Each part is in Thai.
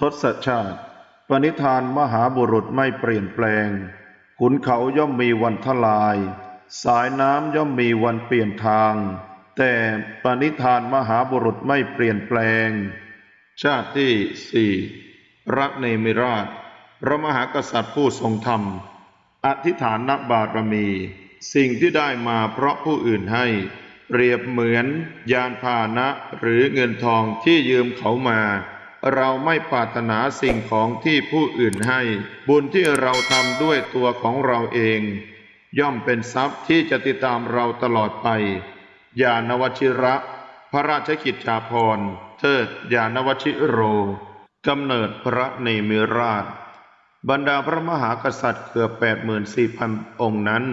ทศชาติ ปณิธานมหาบุรุษไม่เปลี่ยนแปลง ขุนเขาย่อมมีวันทลาย สายน้ำย่อมมีวันเปลี่ยนทาง แต่ปณิธานมหาบุรุษไม่เปลี่ยนแปลง ชาติที่สี่พระเนมิราช พระมหากษัตริย์ผู้ทรงธรรม อธิฐานบารมี สิ่งที่ได้มาเพราะผู้อื่นให้ เปรียบเหมือนยานพาหนะหรือเงินทองที่ยืมเขามา เราไม่ปรารถนาสิ่งของที่ผู้อื่นให้ บุญที่เราทำด้วยตัวของเราเอง ย่อมเป็นทรัพย์ที่จะติดตามเราตลอดไปยานวชิระ พระราชกิจจาภรณ์เทิดยานวชิโรกำเนิดพระเนมิราช บรรดาพระมหากษัตริย์เกือบแปดหมื่นสี่พันองค์นั้น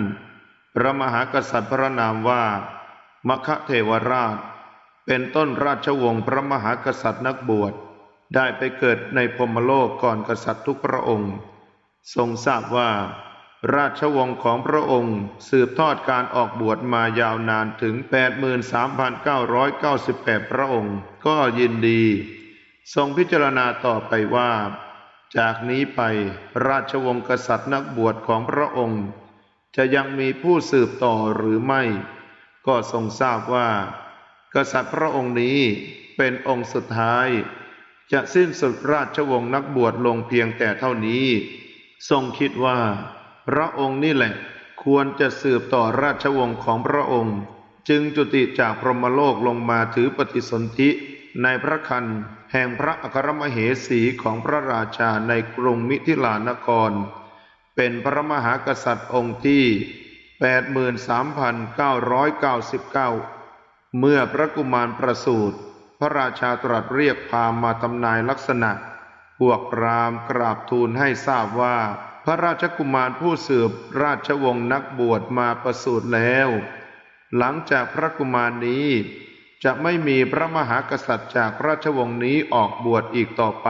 พระมหากษัตริย์พระนามว่ามคเทวราช เป็นต้นราชวงศ์พระมหากษัตริย์นักบวช ได้ไปเกิดในพมโลกก่อนกษัตริย์ทุกพระองค์ ทรงทราบว่า ราชวงศ์ของพระองค์สืบทอดการออกบวชมายาวนานถึง 83,998 พระองค์ ก็ยินดี ทรงพิจารณาต่อไปว่า จากนี้ไปราชวงศ์กษัตริย์นักบวชของพระองค์ จะยังมีผู้สืบต่อหรือไม่ ก็ทรงทราบว่า กษัตริย์พระองค์นี้เป็นองค์สุดท้าย จะสิ้นสุดราชวงศ์นักบวชลงเพียงแต่เท่านี้ ทรงคิดว่า พระองค์นี่แหละ ควรจะสืบต่อราชวงศ์ของพระองค์ จึงจุติจากพรหมโลกลงมาถือปฏิสนธิในพระคันแห่งพระอัครมเหสีของพระราชาในกรุงมิถิลานคร เป็นพระมหากษัตริย์องค์ที่ 83,999 เมื่อพระกุมารประสูติ ระราชาตรัสเรียกพราหมณ์มาทำนายลักษณะ พวกพราหมณ์กราบทูลให้ทราบว่า พระราชกุมารผู้สืบราชวงศ์นักบวชมาประสูติแล้ว หลังจากพระกุมารนี้ จะไม่มีพระมหากษัตริย์จากราชวงศ์นี้ออกบวชอีกต่อไป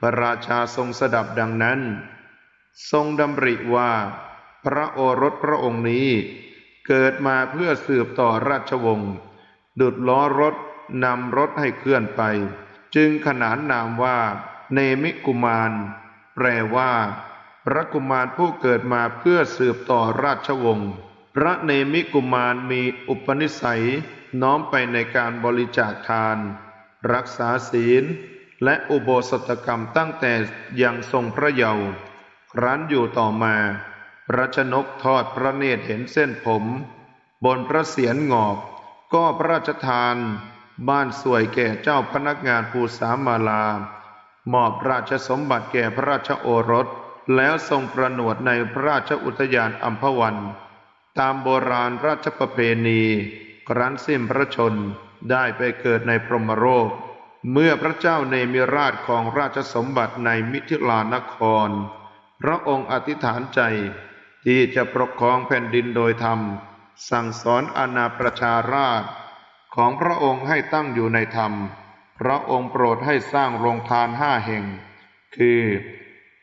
พระราชาทรงสดับดังนั้น ทรงดำริว่า พระโอรสพระองค์นี้ เกิดมาเพื่อสืบต่อราชวงศ์ดุดล้อรถ นำรถให้เคลื่อนไป จึงขนานนามว่า เนมิกุมาร แปลว่า พระกุมารผู้เกิดมาเพื่อสืบต่อราชวงศ์พระเนมิกุมารมีอุปนิสัย น้อมไปในการบริจาคทาน รักษาศีล และอุโบสถกรรมตั้งแต่ยังทรงพระเยาว์ครั้นอยู่ต่อมา พระชนกทอดพระเนตรเห็นเส้นผม บนพระเศียรงอก ก็พระราชทาน บ้านสวยแก่เจ้าพนักงานภูสามาลามอบราชสมบัติแก่พระราชโอรส แล้วทรงประนวดในพระราชอุทยานอัมพวัน ตามโบราณราชประเพณี ครั้นสิ้นพระชนได้ไปเกิดในพรหมโลกเมื่อพระเจ้าเนมิราชของราชสมบัติในมิถิลานคร พระองค์อธิษฐานใจที่จะปกครองแผ่นดินโดยธรรม สั่งสอนอาณาประชาราช ของพระองค์ให้ตั้งอยู่ในธรรม พระองค์โปรดให้สร้างโรงทานห้าแห่ง คือ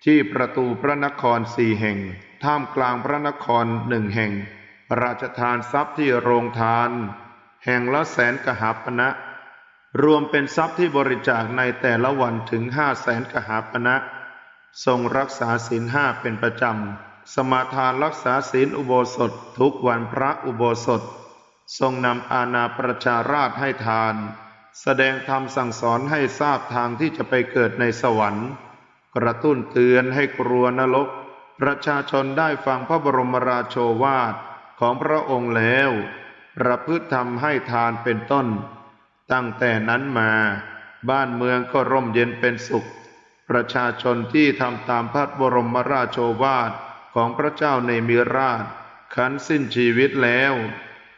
ที่ประตูพระนครสี่แห่ง ท่ามกลางพระนครหนึ่งแห่ง ราชทานทรัพย์ที่โรงทาน แห่งละแสนกหาปณะรวมเป็นทรัพย์ที่บริจาคในแต่ละวันถึงห้าแสนกหาปณะทรงรักษาศีลห้าเป็นประจำ สมาทานรักษาศีลอุโบสถทุกวันพระอุโบสถ ทรงนำอาณาประชาราชให้ทาน แสดงธรรมสั่งสอนให้ทราบทางที่จะไปเกิดในสวรรค์ กระตุ้นเตือนให้กลัวนรก ประชาชนได้ฟังพระบรมราโชวาทของพระองค์แล้ว ประพฤติธรรมให้ทานเป็นต้น ตั้งแต่นั้นมาบ้านเมืองก็ร่มเย็นเป็นสุข ประชาชนที่ทำตามพระบรมราโชวาทของพระเจ้าในมิราชขันสิ้นชีวิตแล้ว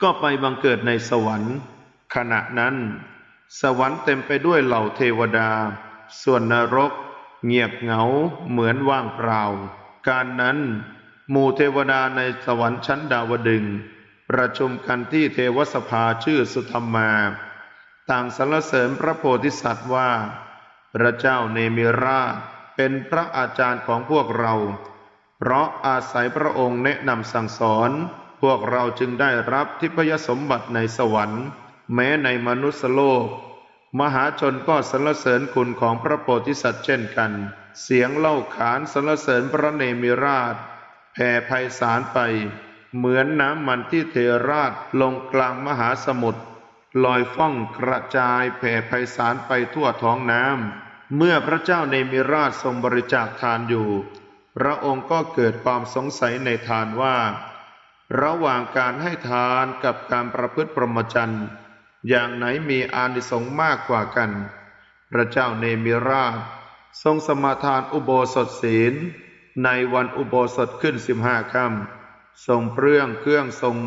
ก็ไปบังเกิดในสวรรค์ ขณะนั้น สวรรค์เต็มไปด้วยเหล่าเทวดา ส่วนนรก เงียบเหงาเหมือนว่างเปล่า การนั้นหมู่เทวดาในสวรรค์ชั้นดาวดึง ประชุมกันที่เทวสภาชื่อสุธรรมา ต่างสรรเสริญพระโพธิสัตว์ว่า พระเจ้าเนมิราชเป็นพระอาจารย์ของพวกเรา เพราะอาศัยพระองค์แนะนำสั่งสอน พวกเราจึงได้รับทิพยสมบัติในสวรรค์ แม้ในมนุษยโลก มหาชนก็สรรเสริญคุณของพระโพธิสัตว์เช่นกัน เสียงเล่าขานสรรเสริญพระเนมิราชแผ่ไพศาลไป เหมือนน้ำมันที่เทราดลงกลางมหาสมุทรลอยฟ้องกระจายแผ่ไพศาลไปทั่วท้องน้ำเมื่อพระเจ้าเนมิราชทรงบริจาคทานอยู่ พระองค์ก็เกิดความสงสัยในทานว่า ระหว่างการให้ทานกับการประพฤติพรหมจรรย์ อย่างไหนมีอานิสงส์มากกว่ากัน พระเจ้าเนมิราช ทรงสมาทานอุโบสถศีล ในวันอุโบสถขึ้นสิบห้าค่ำทรงเปลื้องเครื่องทรง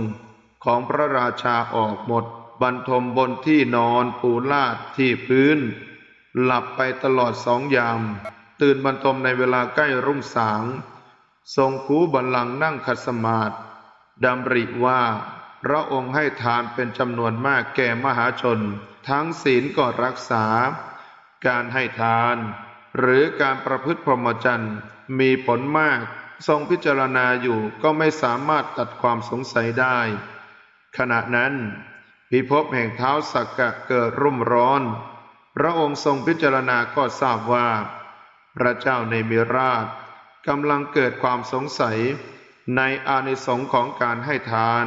ของพระราชาออกหมด บรรทมบนที่นอนปูลาดที่พื้น หลับไปตลอดสองยาม ตื่นบรรทมในเวลาใกล้รุ่งสาง ทรงคูบัลลังนั่งขัดสมาธิ ดำริว่า พระองค์ให้ทานเป็นจำนวนมากแก่มหาชน ทั้งศีลก็รักษา การให้ทาน หรือการประพฤติพรหมจรรย์มีผลมาก ทรงพิจารณาอยู่ก็ไม่สามารถตัดความสงสัยได้ ขณะนั้น พิภพแห่งเท้าสักกะเกิดรุ่มร้อน พระองค์ทรงพิจารณาก็ทราบว่า พระเจ้าในมิราชกำลังเกิดความสงสัย ในอานิสงส์ของการให้ทาน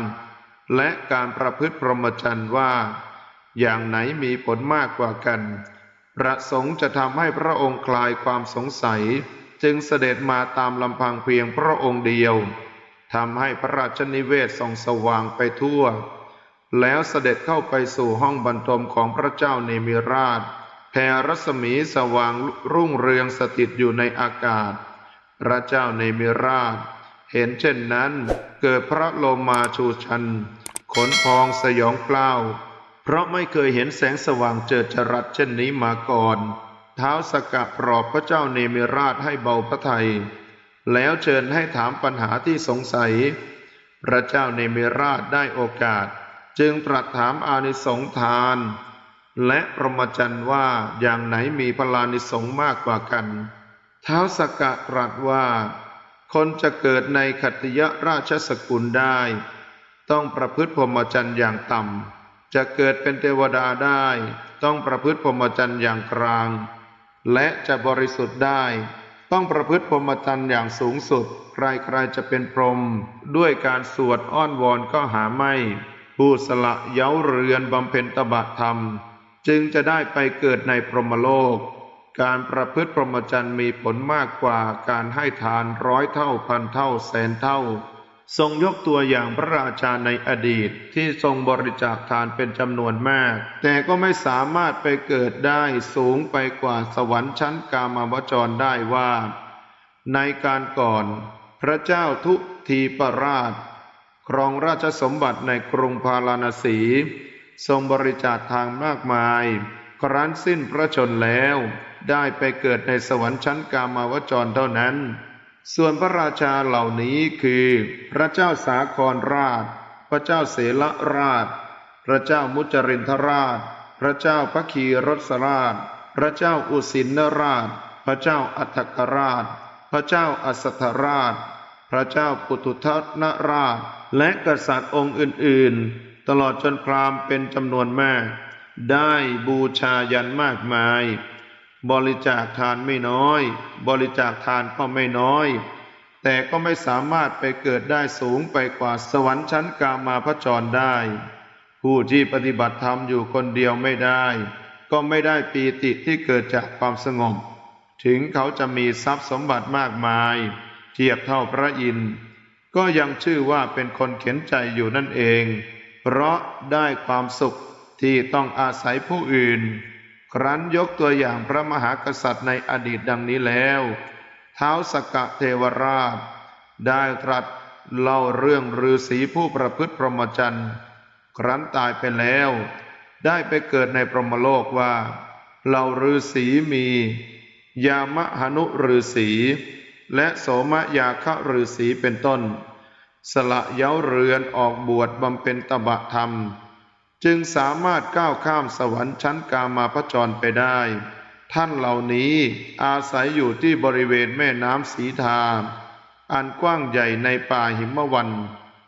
และการประพฤติพรหมจรรย์ว่า อย่างไหนมีผลมากกว่ากัน ประสงค์จะทำให้พระองค์คลายความสงสัย จึงเสด็จมาตามลำพังเพียงพระองค์เดียวทำให้พระราชนิเวศส่องสว่างไปทั่ว แล้วเสด็จเข้าไปสู่ห้องบรรทมของพระเจ้าเนมิราชแผ่รัศมีสว่างรุ่งเรืองสถิตอยู่ในอากาศ พระเจ้าเนมิราช เห็นเช่นนั้น เกิดพระโลมาชูชัน ขนพองสยองกล้าว เพราะไม่เคยเห็นแสงสว่างเจิดจรัสเช่นนี้มาก่อน เท้าสกะปลอบพระเจ้าเนมิราชให้เบาพระทัย แล้วเชิญให้ถามปัญหาที่สงสัย พระเจ้าเนมิราชได้โอกาส จึงตรัสถามอานิสงทาน และพรหมจรรย์ว่าอย่างไหนมีพลานิสงมากกว่ากัน เท้าสกะตรัสว่า คนจะเกิดในขัตยราชสกุลได้ ต้องประพฤติพรหมจรรย์อย่างต่ำ จะเกิดเป็นเทวดาได้ ต้องประพฤติพรหมจรรย์อย่างกลาง และจะบริสุทธิ์ได้ ต้องประพฤติพรหมจรรย์อย่างสูงสุด ใครๆจะเป็นพรหมด้วยการสวดอ้อนวอนก็หาไม่ ผู้สละเย้าเรือนบำเพ็ญตบะธรรม จึงจะได้ไปเกิดในพรหมโลก การประพฤติพรหมจรรย์มีผลมากกว่าการให้ทานร้อยเท่าพันเท่าแสนเท่า ทรงยกตัวอย่างพระราชาในอดีตที่ทรงบริจาคทานเป็นจำนวนมาก แต่ก็ไม่สามารถไปเกิดได้สูงไปกว่าสวรรค์ชั้นกามาวจรได้ว่า ในการก่อนพระเจ้าทุทีปราช ครองราชสมบัติในกรุงพาราณสี ทรงบริจาคทางมากมาย ครั้นสิ้นพระชนแล้ว ได้ไปเกิดในสวรรค์ชั้นกามาวจรเท่านั้น ส่วนพระราชาเหล่านี้คือ พระเจ้าสาครราช พระเจ้าเสลราช พระเจ้ามุจรินทราช พระเจ้าพระคีรสราช พระเจ้าอุสินราช พระเจ้าอัฏฐกราช พระเจ้าอัสธราช พระเจ้าปุตุทันราช และกษัตริย์องค์อื่น ๆ ตลอดจนพราหมณ์เป็นจำนวนมาก ได้บูชายันมากมาย บริจาคทานไม่น้อย บริจาคทานก็ไม่น้อย แต่ก็ไม่สามารถไปเกิดได้สูงไปกว่าสวรรค์ชั้นกามาพจรได้ ผู้ที่ปฏิบัติธรรมอยู่คนเดียวไม่ได้ ก็ไม่ได้ปีติที่เกิดจากความสงบ ถึงเขาจะมีทรัพย์สมบัติมากมาย เทียบเท่าพระอินทร์ก็ยังชื่อว่าเป็นคนเขียนใจอยู่นั่นเอง เพราะได้ความสุข ที่ต้องอาศัยผู้อื่น ครั้นยกตัวอย่างพระมหากษัตริย์ในอดีตดังนี้แล้ว เท้าสกกะเทวราช ได้ตรัสเล่าเรื่องฤาษีผู้ประพฤติพรหมจรรย์ ครั้นตายไปแล้ว ได้ไปเกิดในพรหมโลกว่าเหล่าฤาษีมี ยามหนุฤาษีและโสมยาคะฤาษีเป็นต้น สละเย้าเรือนออกบวชบำเพ็ญตบะธรรม จึงสามารถก้าวข้ามสวรรค์ชั้นกามาพจรไปได้ ท่านเหล่านี้อาศัยอยู่ที่บริเวณแม่น้ำสีทา อันกว้างใหญ่ในป่าหิมวัน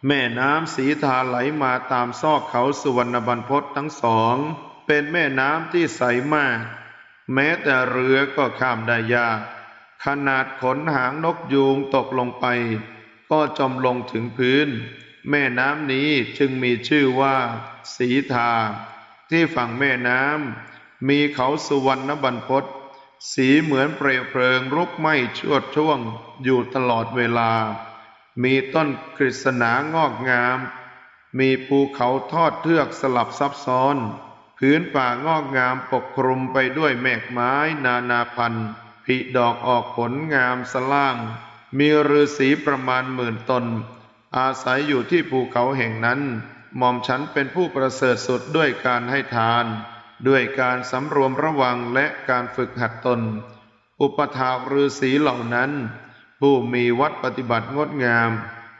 แม่น้ำสีทาไหลมาตามซอกเขาสุวรรณบรรพตทั้งสอง เป็นแม่น้ำที่ใสมาก แม้แต่เรือก็ข้ามได้ยาก ขนาดขนหางนกยูงตกลงไป ก็จมลงถึงพื้น แม่น้ำนี้จึงมีชื่อว่า สีทา ที่ฝั่งแม่น้ำมีเขาสุวรรณบรรพตสีเหมือนเปลวเพลิงรุกไหม้ชวดช่วงอยู่ตลอดเวลา มีต้นกฤษณางอกงาม มีภูเขาทอดเทือกสลับซับซ้อน พื้นป่างอกงามปกคลุมไปด้วยแมกไม้นานาพันธุ์ผลิดอกออกผลงามสล่าง มีฤาษีประมาณหมื่นตน อาศัยอยู่ที่ภูเขาแห่งนั้น หม่อมฉันเป็นผู้ประเสริฐสุดด้วยการให้ทาน ด้วยการสำรวมระวังและการฝึกหัดตน อุปถากฤาษีเหล่านั้น ผู้มีวัดปฏิบัติงดงาม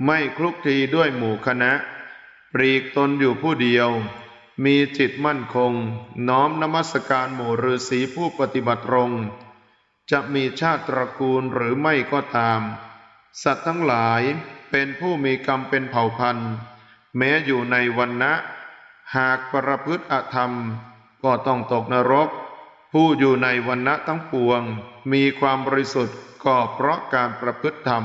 ไม่คลุกคลีด้วยหมู่คณะปลีกตนอยู่ผู้เดียว มีจิตมั่นคง น้อมนมัสการหมู่ฤาษีผู้ปฏิบัติรงจะมีชาติตระกูลหรือไม่ก็ตาม สัตว์ทั้งหลาย เป็นผู้มีกรรมเป็นเผ่าพันธุ์ แม้อยู่ในวันนะ หากประพฤติอธรรม ก็ต้องตกนรก ผู้อยู่ในวันนะทั้งปวง มีความบริสุทธิ์ก็เพราะการประพฤติธรรม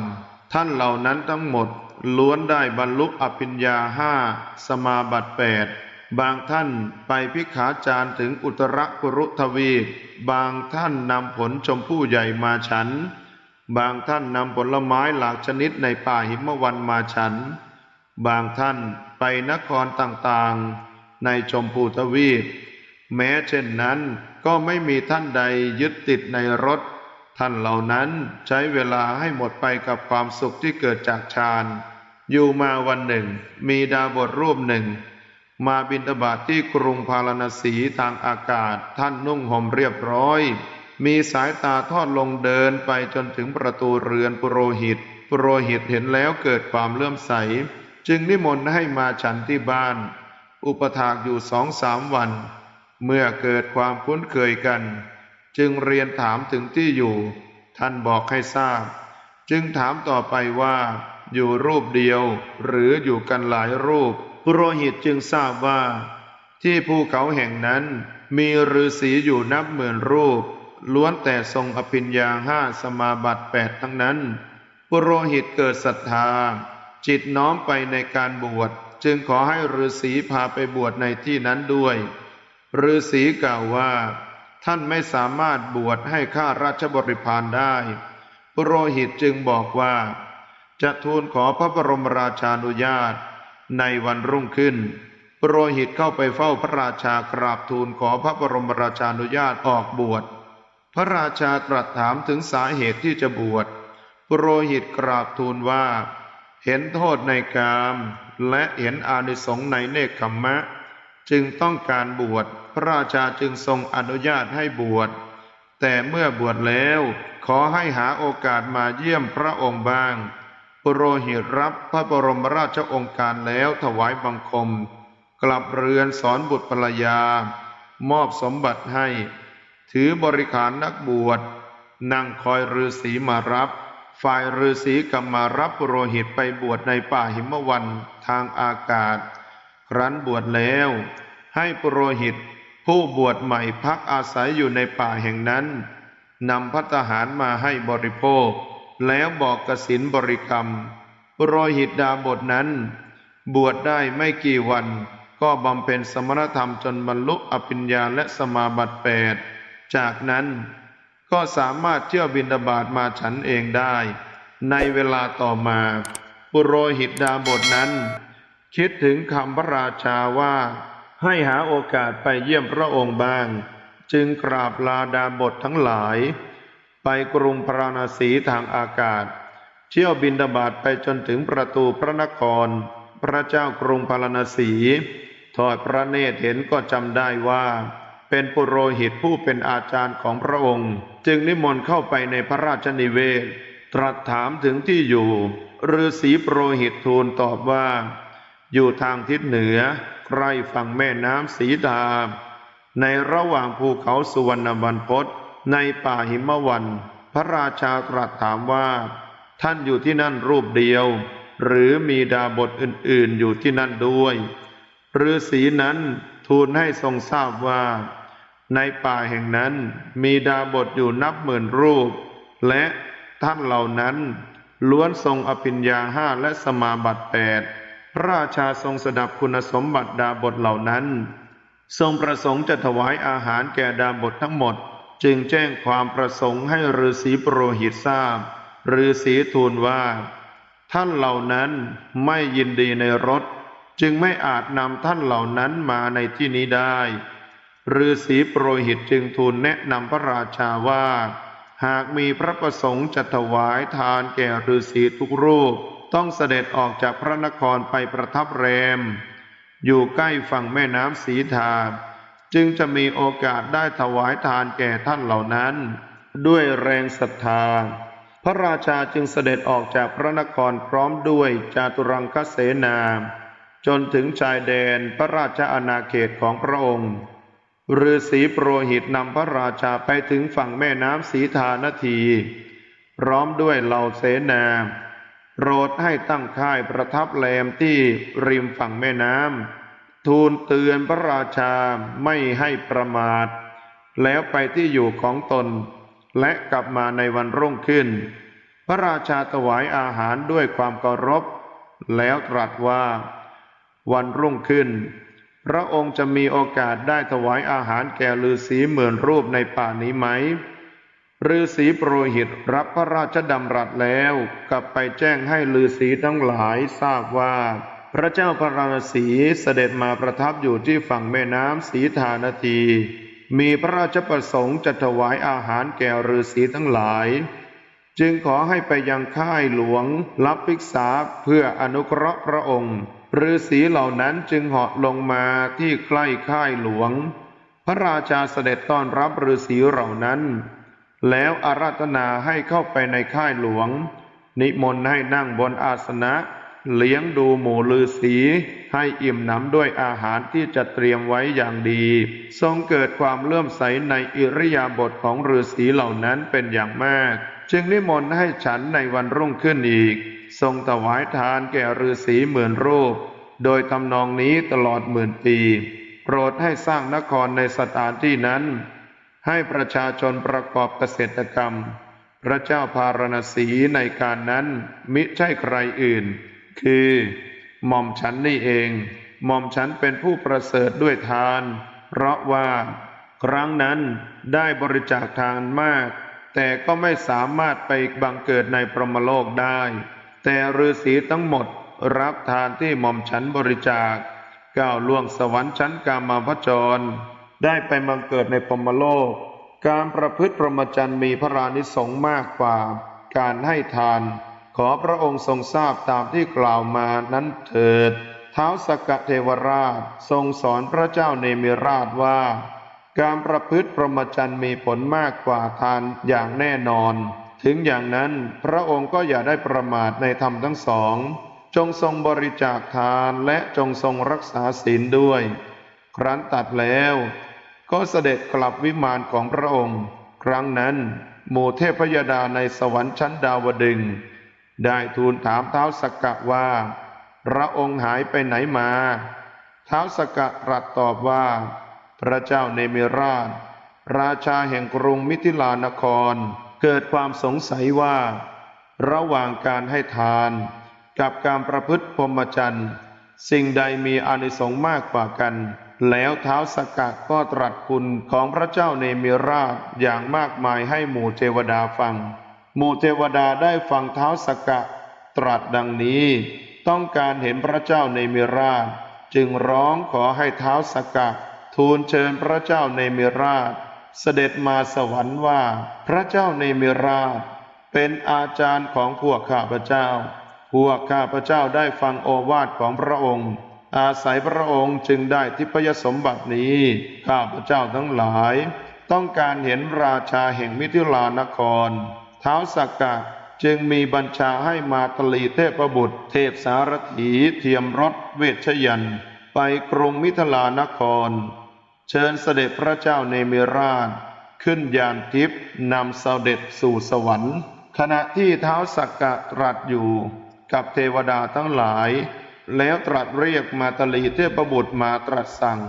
ท่านเหล่านั้นทั้งหมดล้วนได้บรรลุอภิญญาห้าสมาบัติแปดบางท่านไปพิขาจารถึงอุตรกุรุทวีบางท่านนำผลชมพู่ใหญ่มาฉัน บางท่านนำผลไม้หลากชนิดในป่าหิมวันมาฉัน บางท่านไปนครต่างๆ ในชมพูทวีป แม้เช่นนั้นก็ไม่มีท่านใดยึดติดในรถ ท่านเหล่านั้นใช้เวลาให้หมดไปกับความสุขที่เกิดจากฌาน อยู่มาวันหนึ่ง มีดาบทรูปหนึ่ง มาบินทบาทที่กรุงพาราณสีทางอากาศท่านนุ่งห่มเรียบร้อย มีสายตาทอดลงเดินไปจนถึงประตูเรือนปุโรหิต ปุโรหิตเห็นแล้วเกิดความเลื่อมใส จึงนิมนต์ให้มาฉันที่บ้าน อุปถากอยู่สองสามวัน เมื่อเกิดความคุ้นเคยกัน จึงเรียนถามถึงที่อยู่ ท่านบอกให้ทราบ จึงถามต่อไปว่า อยู่รูปเดียว หรืออยู่กันหลายรูป ปุโรหิตจึงทราบว่า ที่ภูเขาแห่งนั้นมีฤาษีอยู่นับหมื่นรูป ล้วนแต่ทรงอภิญญาห้าสมาบัติแปดทั้งนั้น ปุโรหิตเกิดศรัทธา จิตน้อมไปในการบวช จึงขอให้ฤาษีพาไปบวชในที่นั้นด้วยฤาษีกล่าวว่า ท่านไม่สามารถบวชให้ข้าราชบริพารได้ ปุโรหิตจึงบอกว่า จะทูลขอพระบรมราชานุญาต ในวันรุ่งขึ้นปุโรหิตเข้าไปเฝ้าพระราชากราบทูลขอพระบรมราชานุญาตออกบวช พระราชาตรัสถามถึงสาเหตุที่จะบวชปุโรหิตกราบทูลว่า เห็นโทษในกาม และเห็นอานิสงส์ในเนคขมมะ จึงต้องการบวช พระราชาจึงทรงอนุญาตให้บวช แต่เมื่อบวชแล้วขอให้หาโอกาสมาเยี่ยมพระองค์บ้างปุโรหิตรับพระบรมราชองค์การแล้วถวายบังคม กลับเรือนสอนบุตรภรรยา มอบสมบัติให้ ถือบริขารนักบวชนั่งคอยฤาษีมารับ ฝ่ายฤาษีกำมารับปุโรหิตไปบวชในป่าหิมวันทางอากาศ ครั้นบวชแล้ว ให้ปโรหิต ผู้บวชใหม่พักอาศัยอยู่ในป่าแห่งนั้นนำพัตหารมาให้บริโภค แล้วบอกกสินบริกรรมปุโรหิตดาบทนั้น บวชได้ไม่กี่วัน ก็บำเพ็ญสมณธรรมจนบรรลุอภิญญาและสมาบัติแปด จากนั้นก็สามารถเที่ยวบินดาบาตมาฉันเองได้ ในเวลาต่อมาปุโรหิตดาบทนั้น คิดถึงคำพระราชาว่า ให้หาโอกาสไปเยี่ยมพระองค์บ้าง จึงกราบลาดาบททั้งหลาย ไปกรุงพระราณสีทางอากาศ เที่ยวบินดาบาตไปจนถึงประตูพระนคร พระเจ้ากรุงพาราณสี ทอดพระเนตรเห็นก็จำได้ว่า เป็นปุโรหิตผู้เป็นอาจารย์ของพระองค์ จึงนิมนต์เข้าไปในพระราชนิเวศ ตรัสถามถึงที่อยู่ฤาษีปุโรหิตทูลตอบว่า อยู่ทางทิศเหนือใกล้ฝั่งแม่น้ำสีดา ในระหว่างภูเขาสุวรรณบรรพตในป่าหิมวัน พระราชาตรัสถามว่า ท่านอยู่ที่นั่นรูปเดียว หรือมีดาบทอื่นๆอยู่ที่นั่นด้วยฤาษีนั้นทูลให้ทรงทราบว่า ในป่าแห่งนั้นมีดาบทอยู่นับหมื่นรูป และท่านเหล่านั้น ล้วนทรงอภิญญาห้าและสมาบัติแปดพระราชาทรงสดับคุณสมบัติดาบทเหล่านั้น ทรงประสงค์จะถวายอาหารแก่ดาบททั้งหมด จึงแจ้งความประสงค์ให้ฤาษีปโรหิตทราบฤาษีทูลว่า ท่านเหล่านั้นไม่ยินดีในรถ จึงไม่อาจนำท่านเหล่านั้นมาในที่นี้ได้ ฤาษีปรหิตจึงทูลแนะนำพระราชาว่า หากมีพระประสงค์จะถวายทานแก่ฤาษีทุกรูป ต้องเสด็จออกจากพระนครไปประทับแรม อยู่ใกล้ฝั่งแม่น้ำสีทาจึงจะมีโอกาสได้ถวายทานแก่ท่านเหล่านั้น ด้วยแรงศรัทธา พระราชาจึงเสด็จออกจากพระนครพร้อมด้วยจาตุรังคเสนา จนถึงชายแดนพระราชอาณาเขตของพระองค์ ฤาษีโปรหิตนำพระราชาไปถึงฝั่งแม่น้ำสีทานาทีพร้อมด้วยเหล่าเสนา โปรดให้ตั้งค่ายประทับแรมที่ริมฝั่งแม่น้ำทูลเตือนพระราชาไม่ให้ประมาท แล้วไปที่อยู่ของตน และกลับมาในวันรุ่งขึ้น พระราชาถวายอาหารด้วยความเคารพ แล้วตรัสว่า วันรุ่งขึ้น พระองค์จะมีโอกาสได้ถวายอาหารแก่ฤาษีหมื่นรูปในป่านี้ไหมฤาษีโปรหิตรับพระราชดำรัสแล้ว กลับไปแจ้งให้ฤาษีทั้งหลายทราบว่า พระเจ้าพระราศีเสด็จมาประทับอยู่ที่ฝั่งแม่น้ำสีทานาที มีพระราชประสงค์จะถวายอาหารแก่ฤาษีทั้งหลาย จึงขอให้ไปยังค่ายหลวงรับภิกษาเพื่ออนุเคราะห์พระองค์ ฤาษีเหล่านั้นจึงเหาะลงมาที่ใกล้ค่ายหลวง พระราชาเสด็จต้อนรับฤาษีเหล่านั้น แล้วอาราธนาให้เข้าไปในค่ายหลวง นิมนต์ให้นั่งบนอาสนะ เลี้ยงดูหมู่ฤาษีให้อิ่มหนำด้วยอาหารที่จะเตรียมไว้อย่างดี ทรงเกิดความเลื่อมใสในอิริยาบถของฤาษีเหล่านั้นเป็นอย่างมาก จึงนิมนต์ให้ฉันในวันรุ่งขึ้นอีก ทรงถวายทานแก่ฤาษีหมื่นรูป โดยทำนองนี้ตลอดหมื่นปี โปรดให้สร้างนครในสถานที่นั้น ให้ประชาชนประกอบเกษตรกรรม พระเจ้าพารณสีในการนั้นมิใช่ใครอื่น คือหม่อมฉันนี่เองหม่อมฉันเป็นผู้ประเสริฐด้วยทาน เพราะว่า ครั้งนั้นได้บริจาคทานมาก แต่ก็ไม่สามารถไปบังเกิดในพรหมโลกได้ แต่ฤาษีทั้งหมดรับทานที่หม่อมฉันบริจาคก้าวล่วงสวรรค์ชั้นกามาพจร ได้ไปบังเกิดในพรมโลก การประพฤติพรหมจรรย์มีพระรานิสงส์มากกว่า การให้ทาน ขอพระองค์ทรงทราบตามที่กล่าวมานั้นเถิด เท้าวสกกเทวราชทรงสอนพระเจ้าเนมิราชว่า การประพฤติพรหมจรรย์มีผลมากกว่าทานอย่างแน่นอน ถึงอย่างนั้นพระองค์ก็อย่าได้ประมาทในธรรมทั้งสอง จงทรงบริจาคทานและจงทรงรักษาศีลด้วย ครั้นตัดแล้ว ก็เสด็จกลับวิมานของพระองค์ ครั้งนั้น หมู่เทพยดาในสวรรค์ชั้นดาวดึง ได้ทูลถามเท้าสกกะว่า พระองค์หายไปไหนมาเท้าสกกะตรัสตอบว่า พระเจ้าเนมิราช ราชาแห่งกรุงมิถิลานคร เกิดความสงสัยว่า ระหว่างการให้ทาน กับการประพฤติพรหมจรรย์สิ่งใดมีอานิสงส์มากกว่ากัน แล้วเท้าสกกะก็ตรัสคุณของพระเจ้าเนมิราชอย่างมากมายให้หมู่เทวดาฟัง หมู่เทวดาได้ฟังเท้าสกกะ ตรัสดังนี้ ต้องการเห็นพระเจ้าเนมิราช จึงร้องขอให้เท้าสกกะ ทูลเชิญพระเจ้าเนมิราช เสด็จมาสวรรค์ว่า พระเจ้าเนมิราช เป็นอาจารย์ของพวกข้าพเจ้า พวกข้าพเจ้าได้ฟังโอวาทของพระองค์ อาศัยพระองค์จึงได้ทิพยสมบัตินี้ ข้าพเจ้าทั้งหลาย ต้องการเห็นราชาแห่งมิถิลานคร เท้าวสักกะจึงมีบัญชาให้มาตลีเทพบุตร เทพสารถีเทียมรถเวชยัน ไปกรุงมิถิลานคร เชิญเสด็จพระเจ้าเนมิราช ขึ้นยานทิพย์นำเสด็จสู่สวรรค์ ขณะที่เท้าสักกะตรัสอยู่กับเทวดาทั้งหลาย แล้วตรัสเรียกมาตลีเทพบุตรมาตรัสสั่ง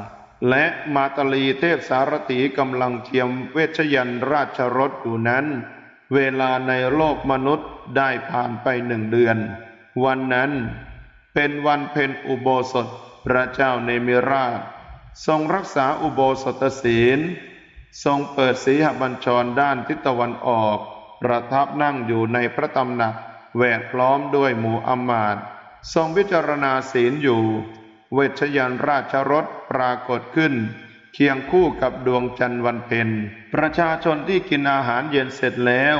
และมาตลีเทพสารถีกำลังเทียมเวชยันราชรถอยู่นั้น เวลาในโลกมนุษย์ได้ผ่านไปหนึ่งเดือน วันนั้นเป็นวันเพ็ญอุโบสถพระเจ้าเนมิราช ทรงรักษาอุโบสถศีล ทรงเปิดสีหบัญชรด้านทิศตะวันออก ประทับนั่งอยู่ในพระตำหนักแวดล้อมด้วยหมู่อำมาตย์ทรงพิจารณาศีลอยู่ เวชยันราชรถปรากฏขึ้น เคียงคู่กับดวงจันทร์วันเพ็ญประชาชนที่กินอาหารเย็นเสร็จแล้ว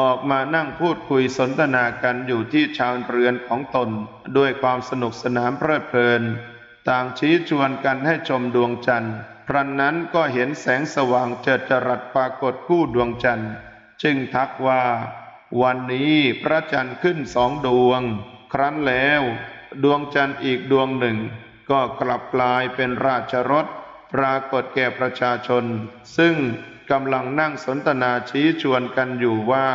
ออกมานั่งพูดคุยสนทนากันอยู่ที่ชานเรือนของตน ด้วยความสนุกสนานเพลิดเพลิน ต่างชี้ชวนกันให้ชมดวงจันทร์ครั้นนั้นก็เห็นแสงสว่างเจิดจรัสปรากฏคู่ดวงจันทร์ จึงทักว่า วันนี้พระจันทร์ขึ้นสองดวง ครั้นแล้ว ดวงจันทร์อีกดวงหนึ่ง ก็กลับกลายเป็นราชรถ ปรากฏแก่ประชาชน ซึ่งกำลังนั่งสนทนาชี้ชวนกันอยู่ว่า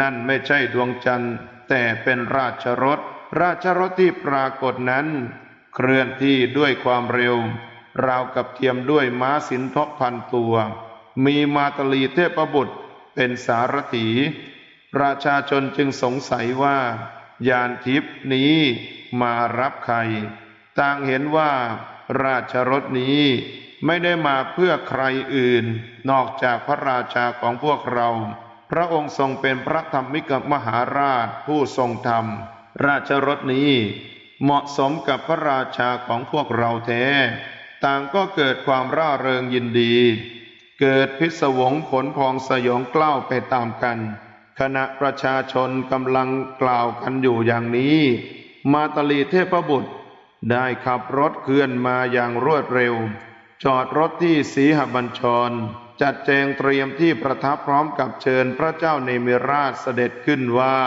นั่นไม่ใช่ดวงจันทร์ แต่เป็นราชรถ ราชรถที่ปรากฏนั้น เคลื่อนที่ด้วยความเร็ว ราวกับเทียมด้วยม้าสินทบพันตัว มีมาตลีเทพบุตรเป็นสารถี ประชาชนจึงสงสัยว่ายานทิพนี้มารับใคร ต่างเห็นว่าราชรถนี้ไม่ได้มาเพื่อใครอื่น นอกจากพระราชาของพวกเรา พระองค์ทรงเป็นพระธรรมิกมหาราชผู้ทรงธรรม ราชรถนี้ เหมาะสมกับพระราชาของพวกเราแท้ ต่างก็เกิดความร่าเริงยินดี เกิดพิศวงผลพองสยองกล้าวไปตามกัน ขณะประชาชนกำลังกล่าวกันอยู่อย่างนี้ มาตลีเทพบุตร ได้ขับรถเคลื่อนมาอย่างรวดเร็ว จอดรถที่สีหบัญชร จัดแจงเตรียมที่ประทับพร้อมกับเชิญพระเจ้าเนมิราชเสด็จขึ้นว่า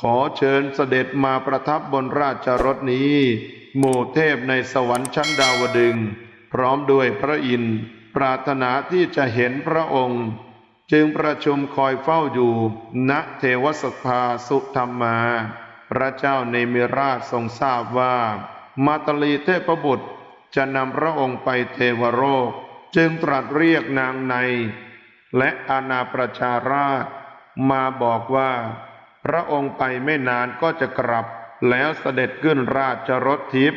ขอเชิญเสด็จมาประทับบนราชรถนี้ หมู่เทพในสวรรค์ชั้นดาวดึง พร้อมด้วยพระอินทร์ปรารถนาที่จะเห็นพระองค์ จึงประชุมคอยเฝ้าอยู่ ณเทวสภาสุธรรมา พระเจ้าเนมิราชทรงทราบว่า มาตลีเทพบุตรจะนำพระองค์ไปเทวโลกจึงตรัสเรียกนางใน และอาณาประชาราช มาบอกว่า พระองค์ไปไม่นานก็จะกลับแล้วเสด็จขึ้นราชรถทิพย์